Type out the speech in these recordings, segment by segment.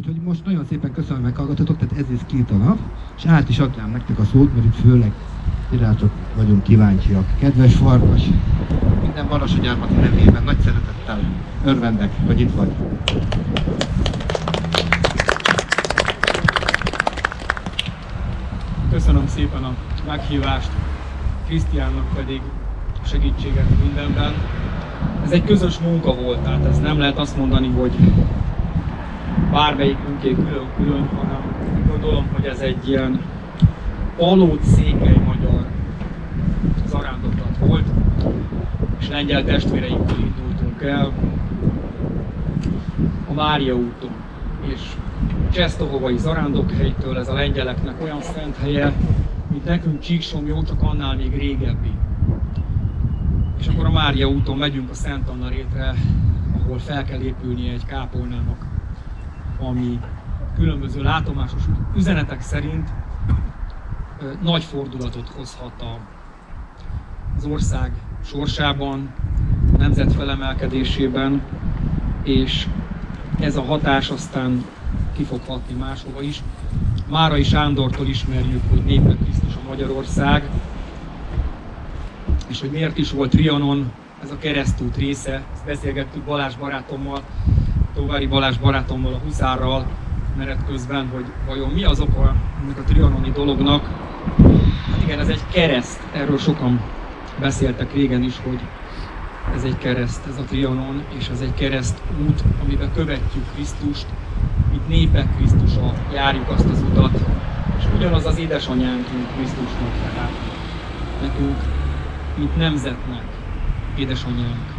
Úgyhogy most nagyon szépen köszönöm, hogy meghallgatotok, tehát ez is két a nap, és át is adnám nektek a szót, mert itt főleg irátok vagyunk kíváncsiak. Kedves Farkas, minden Barassagyármati nevében nagy szeretettel örvendek, hogy itt vagy. Köszönöm szépen a meghívást, Krisztiánnak pedig segítséget mindenben. Ez egy közös munka volt, tehát ez nem lehet azt mondani, hogy bármelyikünké külön-külön, hanem gondolom, hogy ez egy ilyen alót székely magyar zarándoklat volt, és lengyel testvéreinkkel indultunk el a Mária úton, és Csesztohovai zarándokhelytől ez a lengyeleknek olyan szent helye, mint nekünk Csíksomjó, csak annál még régebbi. És akkor a Mária úton megyünk a Szent Anna rétre, ahol fel kell épülnie egy kápolnának, ami különböző látomásos üzenetek szerint nagy fordulatot hozhat az ország sorsában, nemzet felemelkedésében, és ez a hatás aztán ki fog hatni máshova is. Márai Sándortól ismerjük, hogy népe Krisztus a Magyarország, és hogy miért is volt Trianon ez a keresztút része. Ezt beszélgettük Balázs barátommal, Tóvári Balázs barátommal, a Huszárral menet közben, hogy vajon mi az oka ennek a trianoni dolognak. Hát igen, ez egy kereszt, erről sokan beszéltek régen is, hogy ez egy kereszt, ez a Trianon, és ez egy kereszt út, amiben követjük Krisztust, mint népek Krisztusa járjuk azt az utat, és ugyanaz az édesanyánk, mint Krisztusnak, tehát nekünk, mint nemzetnek, édesanyánk,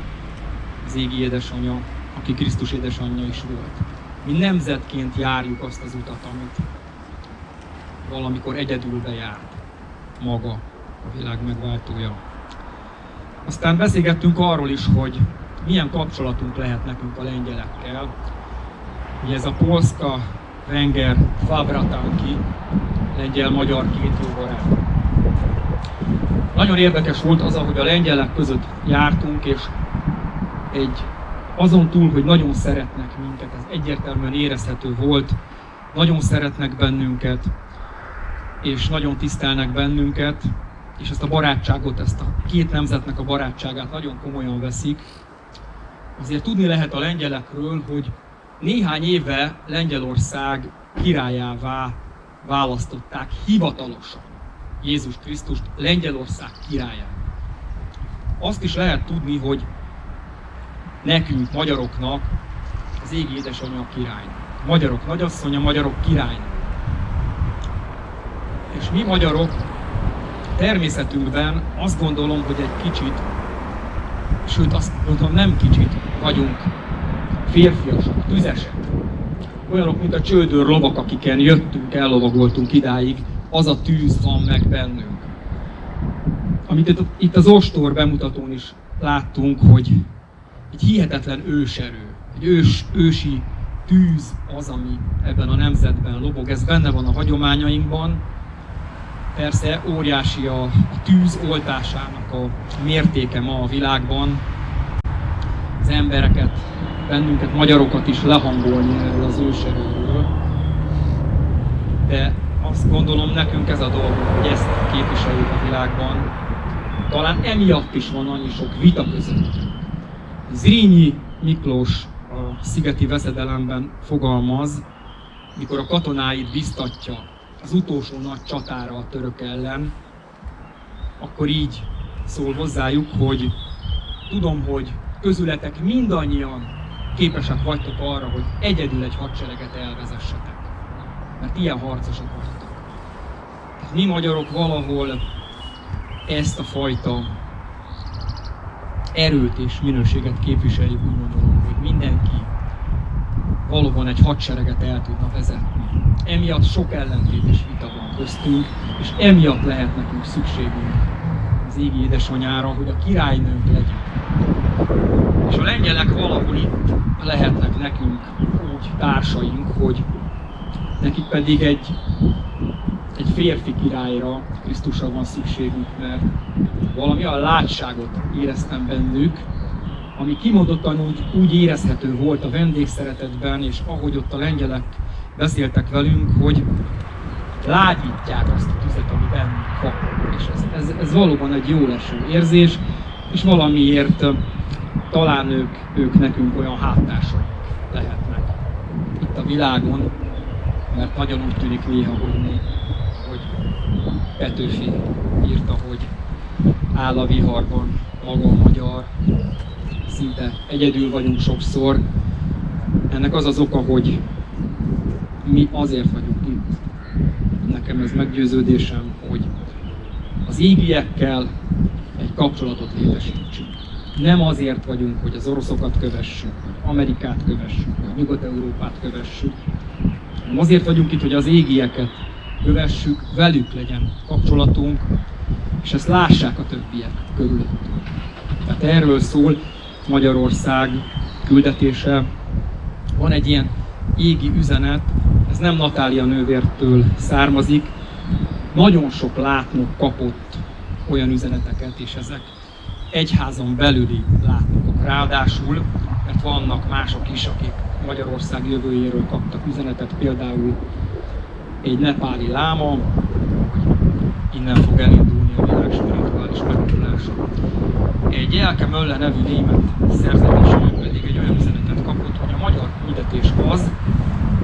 az égi édesanyja, aki Krisztus édesanyja is volt. Mi nemzetként járjuk azt az utat, amit valamikor egyedül bejárt maga, a világ megváltója. Aztán beszélgettünk arról is, hogy milyen kapcsolatunk lehet nekünk a lengyelekkel. Ugye ez a Polska, Wenger, Fabratanki, lengyel-magyar két jó barát. Nagyon érdekes volt az, ahogy a lengyelek között jártunk, és egy azon túl, hogy nagyon szeretnek minket, ez egyértelműen érezhető volt, nagyon szeretnek bennünket, és nagyon tisztelnek bennünket, és ezt a barátságot, ezt a két nemzetnek a barátságát nagyon komolyan veszik. Azért tudni lehet a lengyelekről, hogy néhány éve Lengyelország királyává választották hivatalosan Jézus Krisztust Lengyelország királyát. Azt is lehet tudni, hogy nekünk, magyaroknak az égi édesanyja király. Magyarok nagyasszonya, magyarok király. És mi magyarok természetünkben azt gondolom, hogy egy kicsit, sőt azt gondolom nem kicsit vagyunk férfiasak, tüzesek. Olyanok, mint a csődőr lovak, akiken jöttünk, ellovagoltunk idáig, az a tűz van meg bennünk. Amit itt az ostor bemutatón is láttunk, hogy egy hihetetlen őserő, egy ős, ősi tűz az, ami ebben a nemzetben lobog. Ez benne van a hagyományainkban. Persze óriási a, a tűz oltásának a mértéke ma a világban. Az embereket, bennünket, magyarokat is lehangolni erről az őserőről. De azt gondolom nekünk ez a dolog, hogy ezt képviseljük a világban. Talán emiatt is van annyi sok vita között Zrínyi Miklós a szigeti veszedelemben fogalmaz, mikor a katonáit biztatja az utolsó nagy csatára a török ellen, akkor így szól hozzájuk, hogy tudom, hogy közületek mindannyian képesek vagytok arra, hogy egyedül egy hadsereget elvezessetek. Mert ilyen harcosok vagytok. Mi magyarok valahol ezt a fajta erőt és minőséget képviseljük, úgy gondolom, hogy mindenki valóban egy hadsereget el tudna vezetni. Emiatt sok ellentétes vita van köztünk, és emiatt lehet nekünk szükségünk az égi édesanyára, hogy a királynőnk legyen. És a lengyelek valahol itt lehetnek nekünk úgy társaink, hogy nekik pedig egy egy férfi királyra, Krisztusra van szükségünk, mert valami a látságot éreztem bennük, ami kimondottan úgy, úgy érezhető volt a vendégszeretetben, és ahogy ott a lengyelek beszéltek velünk, hogy lágyítják azt a tüzet, ami bennünk van. És ez, ez, ez valóban egy jó leső érzés, és valamiért talán ők, ők nekünk olyan háttásaink lehetnek itt a világon, mert nagyon úgy tűnik néha, hogy mi, hogy Petőfi írta, hogy áll a viharban maga magyar, szinte egyedül vagyunk sokszor. Ennek az az oka, hogy mi azért vagyunk itt. Nekem ez meggyőződésem, hogy az égiekkel egy kapcsolatot létesítsünk. Nem azért vagyunk, hogy az oroszokat kövessük, vagy Amerikát kövessük, vagy Nyugat-Európát kövessük, hanem azért vagyunk itt, hogy az égieket kövessük, velük legyen kapcsolatunk, és ezt lássák a többiek körülöttünk. Tehát erről szól Magyarország küldetése. Van egy ilyen égi üzenet, ez nem Natália nővértől származik, nagyon sok látnok kapott olyan üzeneteket, és ezek egyházon belüli látnokok. Ráadásul, mert vannak mások is, akik Magyarország jövőjéről kaptak üzenetet, például egy nepáli láma, innen fog elindulni a világ spirituális megmondása. Egy Elke Mölle nevű német szerzeteső pedig egy olyan üzenetet kapott, hogy a magyar küldetés az,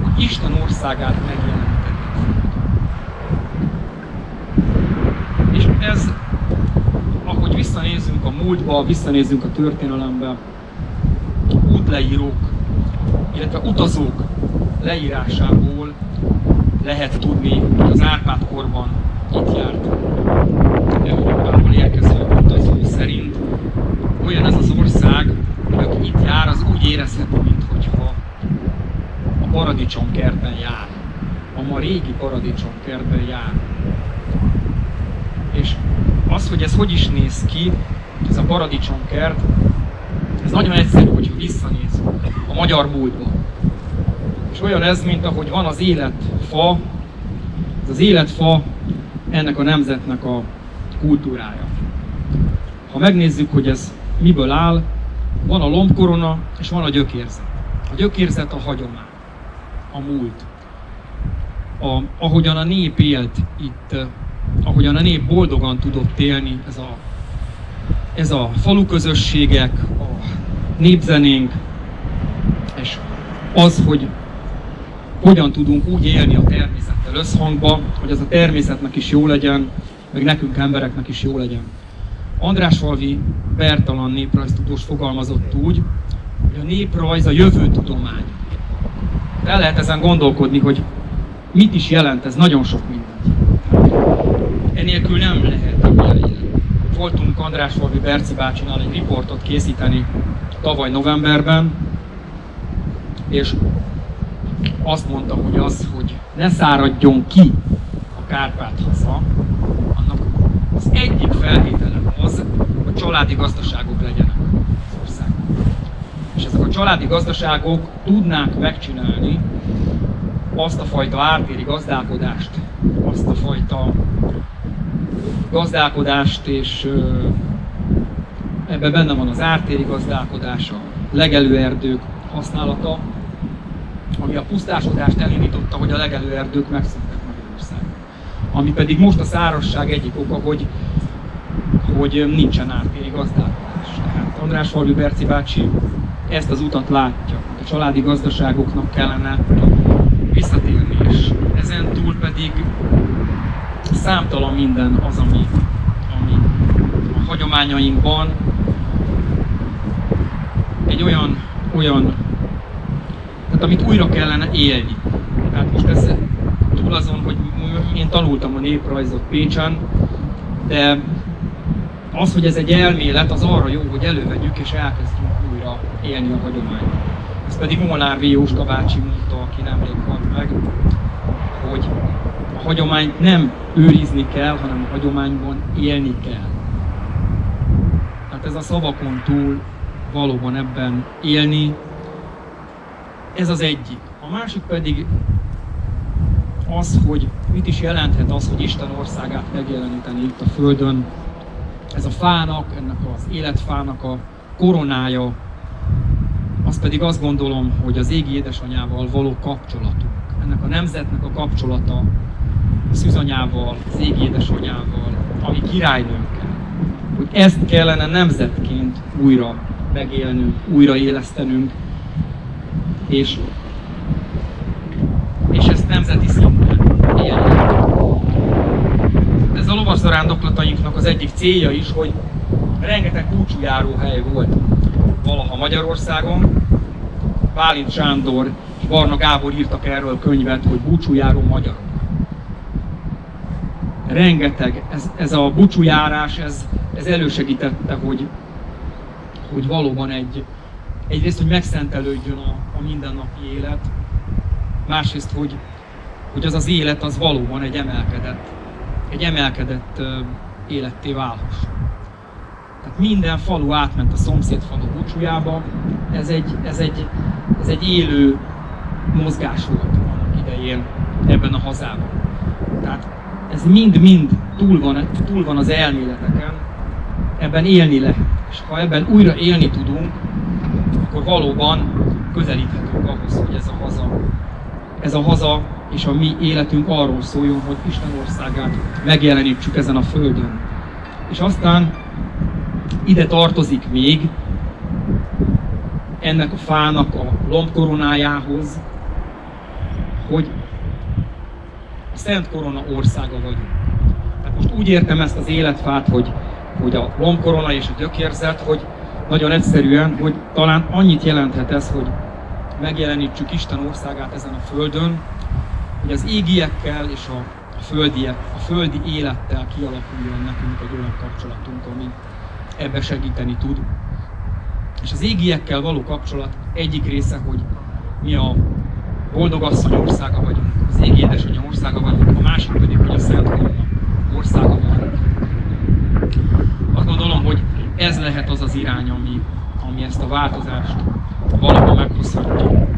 hogy Isten országát megjeleníteni. És ez, ahogy visszanézünk a múltba, visszanézünk a történelembe, útleírók, illetve utazók leírásából lehet tudni, hogy az Árpád korban itt járt Európából érkező utazó szerint. Olyan ez az ország, hogy aki itt jár, az úgy érezheti, mintha a paradicsomkertben jár. A ma régi paradicsomkertben jár. És az, hogy ez hogy is néz ki, ez a paradicsomkert, ez nagyon egyszerű, hogyha visszanézünk a magyar múltba. És olyan ez, mint ahogy van az életfa, ez az életfa ennek a nemzetnek a kultúrája. Ha megnézzük, hogy ez miből áll, van a lombkorona és van a gyökérzet. A gyökérzet a hagyomány, a múlt. A, ahogyan a nép élt itt, ahogyan a nép boldogan tudott élni, ez a, ez a falu közösségek, a népzenénk, és az, hogy hogyan tudunk úgy élni a természettel összhangba, hogy ez a természetnek is jó legyen, meg nekünk embereknek is jó legyen. Andrásfalvi Bertalan néprajztudós fogalmazott úgy, hogy a néprajz a jövő tudomány. El lehet ezen gondolkodni, hogy mit is jelent ez, nagyon sok mindent. Enélkül nem lehet Voltunk Andrásfalvi Berci bácsinál egy riportot készíteni tavaly novemberben, és azt mondta, hogy az, hogy ne száradjon ki a Kárpát haza, annak az egyik feltétele az, hogy családi gazdaságok legyenek az országban. És ezek a családi gazdaságok tudnák megcsinálni azt a fajta ártéri gazdálkodást, azt a fajta gazdálkodást, és ebben benne van az ártéri gazdálkodás, a legelőerdők használata, ami a pusztásodást elindította, hogy a legelőerdők megszűntek Magyarországon. Ami pedig most a szárasság egyik oka, hogy, hogy nincsen ártéri gazdálkodás. Tehát András Falvi Berci bácsi ezt az utat látja. A családi gazdaságoknak kellene visszatérni, és ezen túl pedig számtalan minden az, ami, ami a hagyományainkban egy olyan, olyan tehát amit újra kellene élni. Tehát most ez túl azon, hogy én tanultam a néprajzot Pécsen, de az, hogy ez egy elmélet, az arra jó, hogy elővegyük és elkezdjünk újra élni a hagyományt. Ez pedig Molnár V. Jóska bácsi mondta, aki nemrég halt meg, hogy a hagyományt nem őrizni kell, hanem a hagyományban élni kell. Tehát ez a szavakon túl valóban ebben élni, ez az egyik. A másik pedig az, hogy mit is jelenthet az, hogy Isten országát megjeleníteni itt a Földön. Ez a fának, ennek az életfának a koronája, az pedig azt gondolom, hogy az égi édesanyával való kapcsolatunk. ennek a nemzetnek a kapcsolata a szűzanyával, az égi édesanyával, ami királynőnkkel, hogy ezt kellene nemzetként újra megélnünk, újra élesztenünk, és, és ezt nemzeti szinten élnünk. Ez a lovaszarándoklatainknak az egyik célja is, hogy rengeteg hely volt valaha Magyarországon. Bálint Sándor és Barna Gábor írtak erről könyvet, hogy búcsújáró magyarok. Rengeteg, ez, ez a búcsújárás, ez, ez elősegítette, hogy, hogy valóban egy, egyrészt, hogy megszentelődjön a, a mindennapi élet, másrészt, hogy, hogy az az élet az valóban egy emelkedett, egy emelkedett életté válhasson. Tehát minden falu átment a szomszéd falu búcsújába, ez egy, ez egy, ez egy élő mozgás volt annak idején ebben a hazában. Tehát ez mind-mind túl van, túl van az elméleteken, ebben élni lehet. És ha ebben újra élni tudunk, akkor valóban közelíthetünk ahhoz, hogy ez a haza, ez a haza és a mi életünk arról szóljon, hogy Isten országát megjelenítsük ezen a földön. És aztán ide tartozik még ennek a fának a lombkoronájához, hogy a Szent Korona országa vagyunk. Tehát most úgy értem ezt az életfát, hogy, hogy a lombkorona és a gyökérzet, hogy nagyon egyszerűen, hogy talán annyit jelenthet ez, hogy megjelenítsük Isten országát ezen a földön, hogy az égiekkel és a, földiek, a földi élettel kialakuljon nekünk egy olyan kapcsolatunk, ami ebbe segíteni tud. És az égiekkel való kapcsolat egyik része, hogy mi a boldog asszony országa vagyunk, az égi édesanyja országa vagyunk, a másik pedig, hogy a Szent Korona országa vagyunk. Azt gondolom, hogy ez lehet az az irány, ami, ami ezt a változást valahol meghozhatja.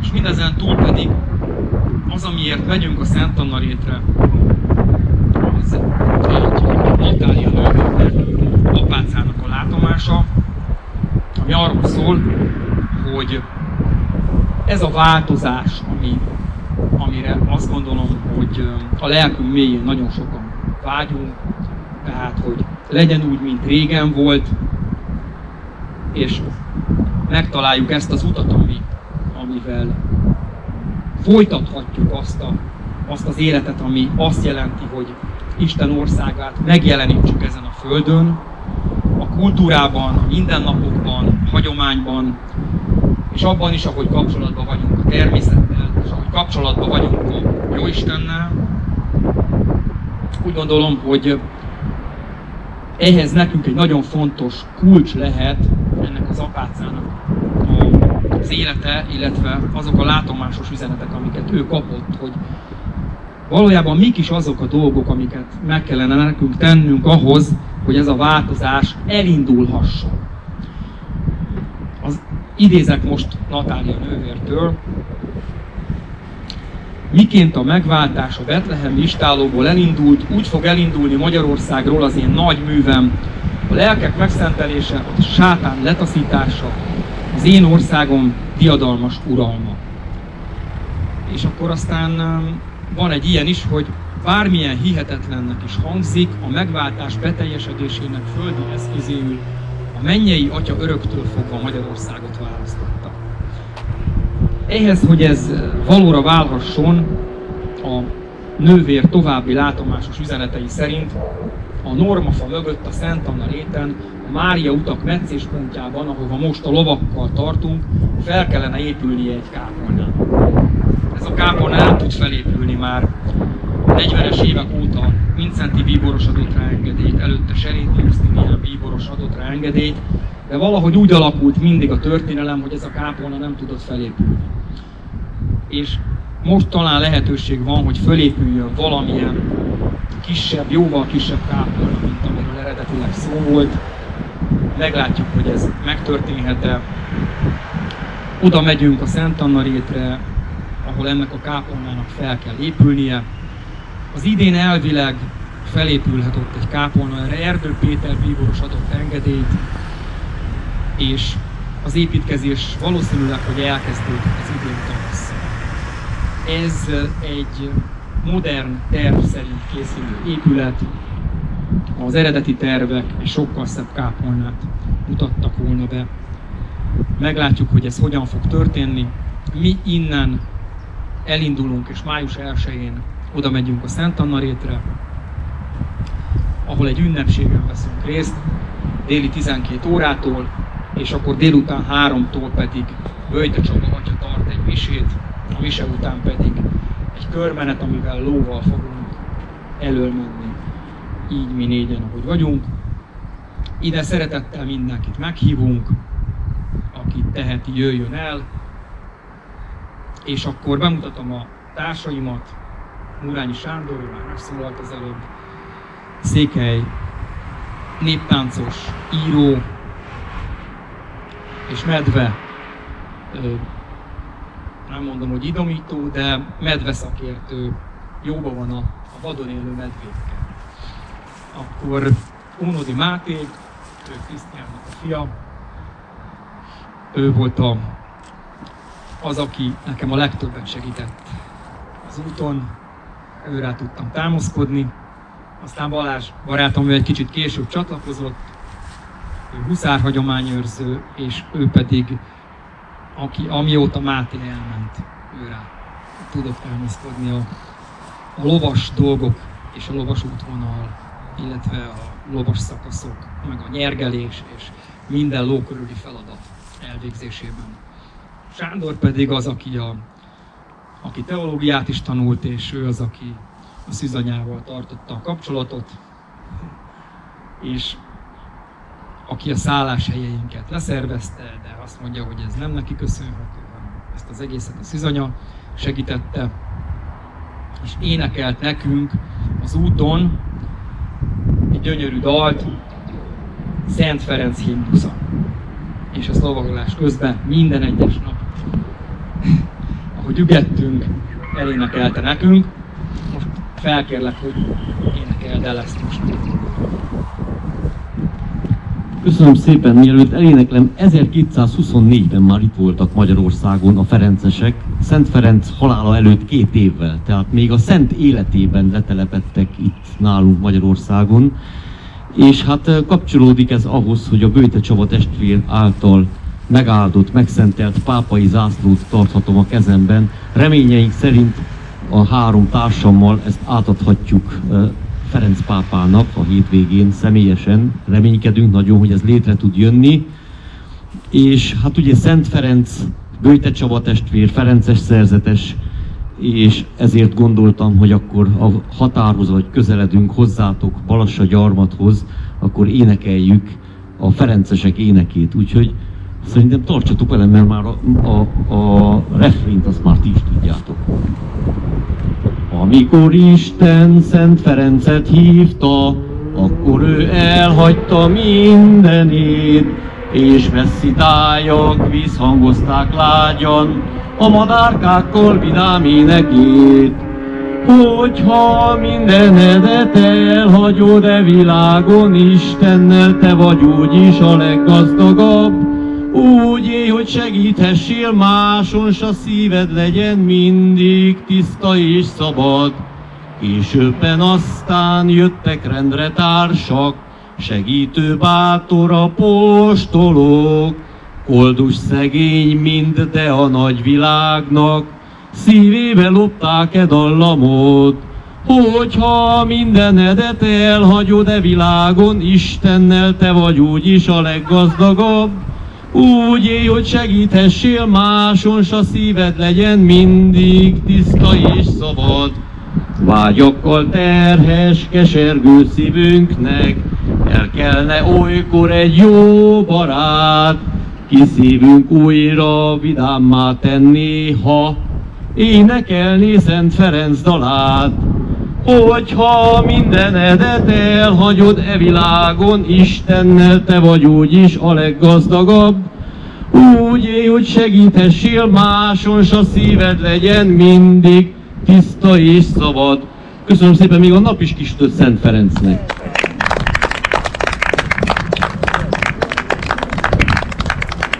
És mindezen túl pedig az, amiért megyünk a Szent Anna rétre, az Natália nővérnek, apácának a látomása, ami arról szól, hogy ez a változás, ami, amire azt gondolom, hogy a lelkünk mélyén nagyon sokan vágyunk, tehát, hogy legyen úgy, mint régen volt, és megtaláljuk ezt az utat, ami, amivel folytathatjuk azt, a, azt az életet, ami azt jelenti, hogy Isten országát megjelenítsük ezen a földön, a kultúrában, a mindennapokban, a hagyományban, és abban is, ahogy kapcsolatban vagyunk a természettel, és ahogy kapcsolatban vagyunk a Jóistennel. Úgy gondolom, hogy ehhez nekünk egy nagyon fontos kulcs lehet ennek az apácának az élete, illetve azok a látomásos üzenetek, amiket ő kapott, hogy valójában mik is azok a dolgok, amiket meg kellene nekünk tennünk ahhoz, hogy ez a változás elindulhasson. Az, idézek most Natália nővértől, miként a megváltás a Betlehem istálóból elindult, úgy fog elindulni Magyarországról az én nagy művem, a lelkek megszentelése, a sátán letaszítása, az én országom diadalmas uralma. És akkor aztán um, van egy ilyen is, hogy bármilyen hihetetlennek is hangzik, a megváltás beteljesedésének földi eszközéül a mennyei atya öröktől fogva Magyarországot választotta. Ehhez, hogy ez valóra válhasson, a nővér további látomásos üzenetei szerint a Normafa mögött a Szent Anna réten, a Mária utak meccéspontjában, ahova most a lovakkal tartunk, fel kellene épülnie egy kápolnának. Ez a kápolna nem tud felépülni már 40-es évek óta Vincenti bíboros adott rá engedélyt, előtte Seréti Justinian bíboros adott rá engedélyt, de valahogy úgy alakult mindig a történelem, hogy ez a kápolna nem tudott felépülni. És most talán lehetőség van, hogy fölépüljön valamilyen kisebb, jóval kisebb kápolna, mint amiről eredetileg szó volt. Meglátjuk, hogy ez megtörténhet-e. Oda megyünk a Szent Anna rétre, ahol ennek a kápolnának fel kell épülnie. Az idén elvileg felépülhet ott egy kápolna, erre Erdő Péter bíboros adott engedélyt, és az építkezés valószínűleg, hogy elkezdődik az idén tavasszal. Ez egy modern terv szerint készülő épület, az eredeti tervek egy sokkal szebb kápolnát mutattak volna be. Meglátjuk, hogy ez hogyan fog történni. Mi innen elindulunk, és május 1-én oda megyünk a Szent Anna rétre, ahol egy ünnepségen veszünk részt, déli 12 órától, és akkor délután 3-tól pedig Böjte Csaba Atya tart egy misét, a mise után pedig egy körmenet, amivel lóval fogunk elölmenni, így mi négyen, ahogy vagyunk. Ide szeretettel mindenkit meghívunk, aki teheti, jöjjön el, és akkor bemutatom a társaimat, Murányi Sándor, ő már megszólalt az előbb, Székely, néptáncos, író, és medve, nem mondom, hogy idomító, de medve szakértő, jóban van a, a vadon élő medvékkel. Akkor Ónodi Máté, ő Krisztiánnak a fia, ő volt a, az, aki nekem a legtöbbet segített az úton, őrá tudtam támaszkodni. Aztán Balázs barátom, ő egy kicsit később csatlakozott, ő huszár hagyományőrző, és ő pedig, aki, amióta Máté elment, őrá tudott támaszkodni a, a lovas dolgok és a lovas útvonal, illetve a lovas szakaszok, meg a nyergelés és minden ló feladat elvégzésében. Sándor pedig az, aki, a, aki teológiát is tanult, és ő az, aki a szűzanyával tartotta a kapcsolatot, és aki a szálláshelyeinket leszervezte, de azt mondja, hogy ez nem neki köszönhető, hanem ezt az egészet a szűzanya segítette, és énekelt nekünk az úton egy gyönyörű dalt, Szent Ferenc himnusza. És a lovagolás közben minden egyes nap, ahogy ügettünk, elénekelte nekünk. Most felkérlek, hogy énekeld el ezt most. Köszönöm szépen, mielőtt eléneklem, 1224-ben már itt voltak Magyarországon a Ferencesek, Szent Ferenc halála előtt két évvel, tehát még a Szent életében letelepettek itt nálunk Magyarországon, és hát kapcsolódik ez ahhoz, hogy a Bőte Csaba testvér által megáldott, megszentelt pápai zászlót tarthatom a kezemben. Reményeink szerint a három társammal ezt átadhatjuk Ferenc pápának a hétvégén személyesen. Reménykedünk nagyon, hogy ez létre tud jönni. És hát ugye Szent Ferenc, Bőte Csaba testvér, Ferences szerzetes, és ezért gondoltam, hogy akkor a határhoz vagy közeledünk hozzátok Balassa gyarmathoz, akkor énekeljük a Ferencesek énekét. Úgyhogy szerintem tartsatok velem, mert már a, a, a refrént azt már ti is tudjátok. Amikor Isten Szent Ferencet hívta, akkor ő elhagyta mindenét, és messzi tájak visszhangozták lágyan, a madárkákkal vidám énekét. Hogyha mindenedet elhagyod e világon, Istennel te vagy úgyis a leggazdagabb, úgy élj, hogy segíthessél máson, s a szíved legyen mindig tiszta és szabad. Későbben aztán jöttek rendre társak, segítő bátor apostolok, Koldus szegény mind, de a nagy világnak, szívébe lopták-e dallamot, Hogyha mindenedet elhagyod e világon, Istennel te vagy úgyis a leggazdagabb, úgy élj, hogy segíthessél máson, s a szíved legyen mindig tiszta és szabad. Vágyakkal terhes, kesergő szívünknek, el kellene olykor egy jó barát, ki szívünk újra vidámmá tenni, ha énekelni Szent Ferenc dalát. Hogyha mindenedet elhagyod e világon, Istennel te vagy úgyis a leggazdagabb, úgy élj, hogy segíthessél máson, s a szíved legyen mindig tiszta és szabad. Köszönöm szépen még a nap is kis Szent Ferencnek.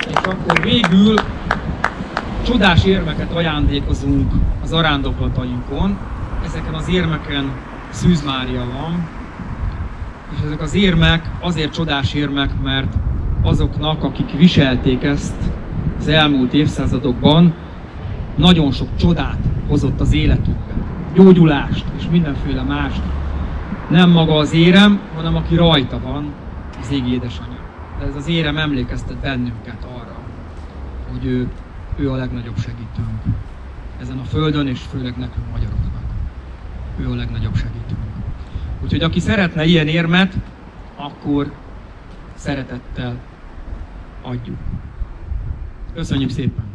És akkor végül Csodás érmeket ajándékozunk az arándokolatainkon. Ezeken az érmeken Szűz Mária van, és ezek az érmek azért csodás érmek, mert azoknak, akik viselték ezt az elmúlt évszázadokban, nagyon sok csodát hozott az életükbe. Gyógyulást és mindenféle mást. Nem maga az érem, hanem aki rajta van, az égi édesanyja. De ez az érem emlékeztet bennünket arra, hogy ő, ő a legnagyobb segítőnk ezen a földön, és főleg nekünk magyaroknak. Ő a legnagyobb segítőnk. Úgyhogy aki szeretne ilyen érmet, akkor szeretettel adjuk. Köszönjük szépen!